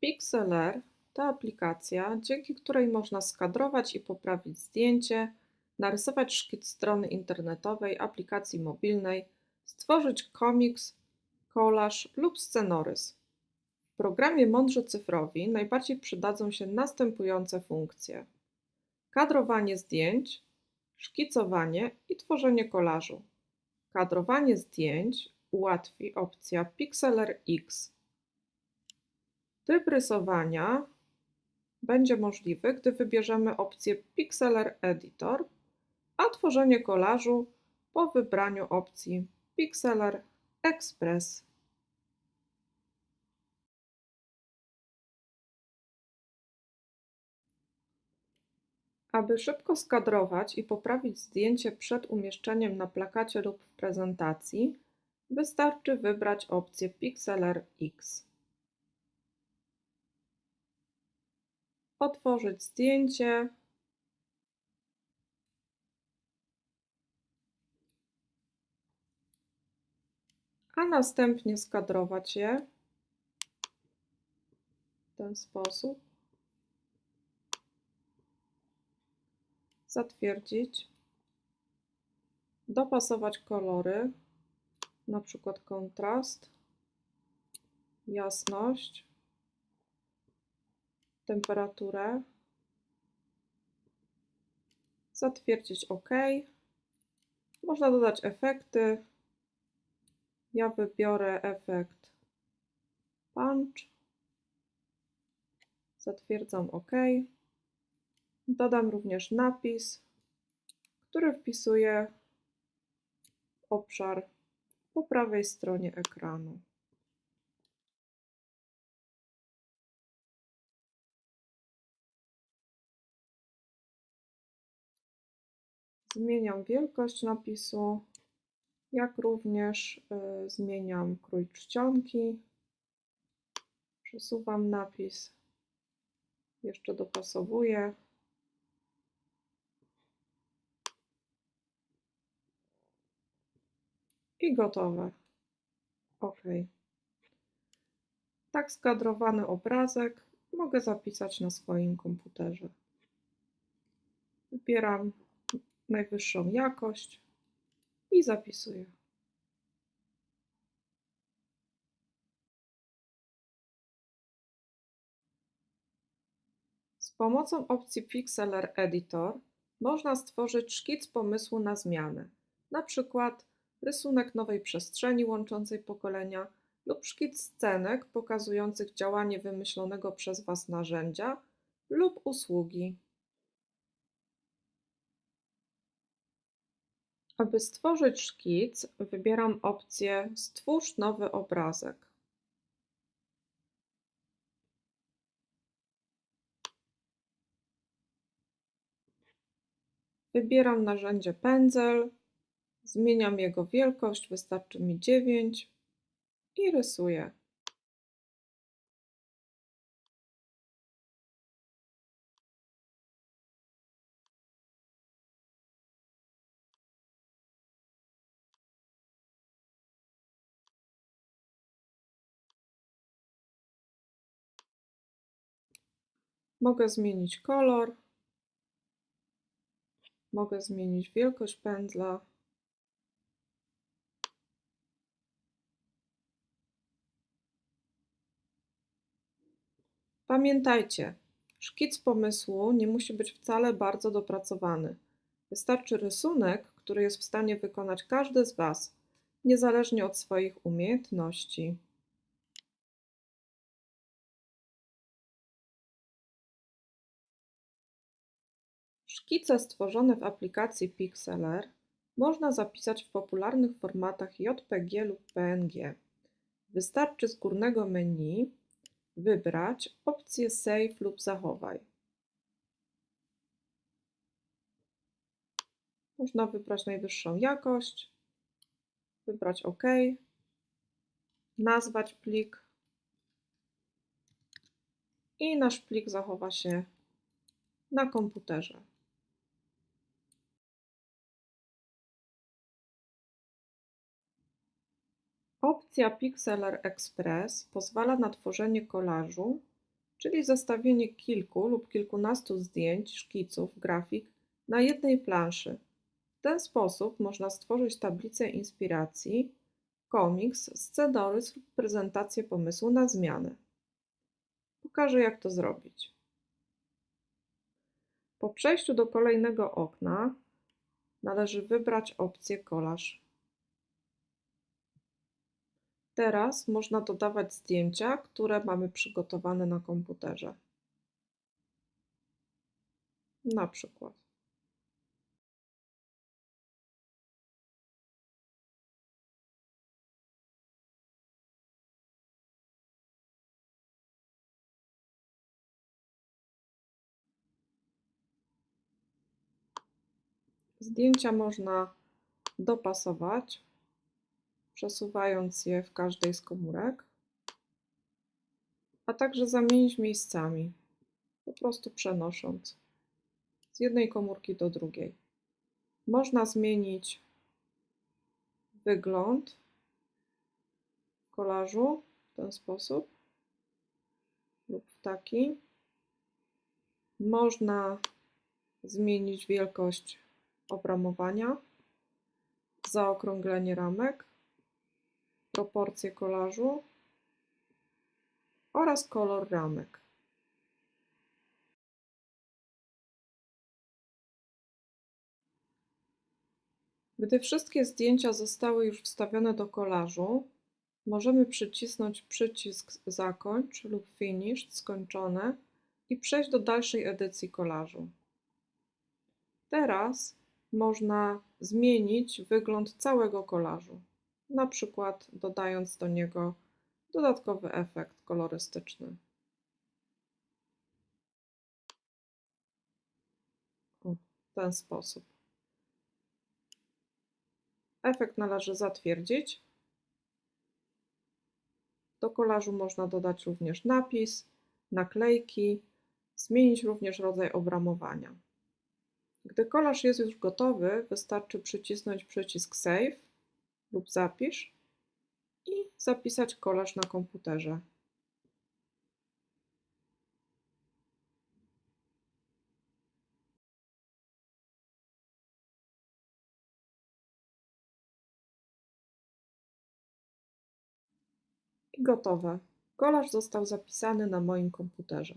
Pixlr to aplikacja, dzięki której można skadrować i poprawić zdjęcie, narysować szkic strony internetowej, aplikacji mobilnej, stworzyć komiks, kolaż lub scenorys. W programie Mądrzy Cyfrowi najbardziej przydadzą się następujące funkcze: kadrowanie zdjęć, szkicowanie i tworzenie kolażu. Kadrowanie zdjęć ułatwi opcja Pixlr X. Tryb rysowania będzie możliwy, gdy wybierzemy opcję Pixlr Editor, a tworzenie kolażu po wybraniu opcji Pixlr Express. Aby szybko skadrować i poprawić zdjęcie przed umieszczeniem na plakacie lub w prezentacji, wystarczy wybrać opcję Pixlr X. Otworzyć zdjęcie. A następnie skadrować je w ten sposób. Zatwierdzić. Dopasować kolory, na przykład kontrast, jasność temperaturę, zatwierdzić OK. Można dodać efekty. Ja wybiorę efekt punch. Zatwierdzam OK. Dodam również napis, który wpisuję obszar po prawej stronie ekranu. Zmieniam wielkość napisu, jak również y, zmieniam krój czcionki. Przesuwam napis, jeszcze dopasowuję. I gotowe. OK. Tak skadrowany obrazek mogę zapisać na swoim komputerze. Wybieram najwyższą jakość i zapisuję. Z pomocą opcji Pixlr Editor można stworzyć szkic pomysłu na zmianę, na przykład rysunek nowej przestrzeni łączącej pokolenia lub szkic scenek pokazujących działanie wymyślonego przez Was narzędzia lub usługi. Aby stworzyć szkic, wybieram opcję Stwórz nowy obrazek. Wybieram narzędzie pędzel, zmieniam jego wielkość, wystarczy mi 9 i rysuję. Mogę zmienić kolor, mogę zmienić wielkość pędzla. Pamiętajcie, szkic pomysłu nie musi być wcale bardzo dopracowany. Wystarczy rysunek, który jest w stanie wykonać każdy z Was, niezależnie od swoich umiejętności. Szkice stworzone w aplikacji Pixlr można zapisać w popularnych formatach JPG lub PNG. Wystarczy z górnego menu wybrać opcję Save lub Zachowaj. Można wybrać najwyższą jakość, wybrać OK, nazwać plik i nasz plik zachowa się na komputerze. Opcja Pixlr Express pozwala na tworzenie kolażu czyli zestawienie kilku lub kilkunastu zdjęć, szkiców, grafik na jednej planszy. W ten sposób można stworzyć tablicę inspiracji, komiks, scenariusz lub prezentację pomysłu na zmianę. Pokażę, jak to zrobić. Po przejściu do kolejnego okna należy wybrać opcję kolaż. Teraz można dodawać zdjęcia, które mamy przygotowane na komputerze. Na przykład. Zdjęcia można dopasować, przesuwając je w każdej z komórek, a także zamienić miejscami, po prostu przenosząc z jednej komórki do drugiej. Można zmienić wygląd kolażu w ten sposób lub w taki. Można zmienić wielkość obramowania, zaokrąglenie ramek, proporcje kolażu oraz kolor ramek. Gdy wszystkie zdjęcia zostały już wstawione do kolażu, możemy przycisnąć przycisk Zakończ lub Finish skończone i przejść do dalszej edycji kolażu. Teraz można zmienić wygląd całego kolażu, na przykład dodając do niego dodatkowy efekt kolorystyczny. W ten sposób. Efekt należy zatwierdzić. Do kolażu można dodać również napis, naklejki, zmienić również rodzaj obramowania. Gdy kolaż jest już gotowy, wystarczy przycisnąć przycisk Save lub Zapisz i zapisać kolaż na komputerze. I gotowe. Kolaż został zapisany na moim komputerze.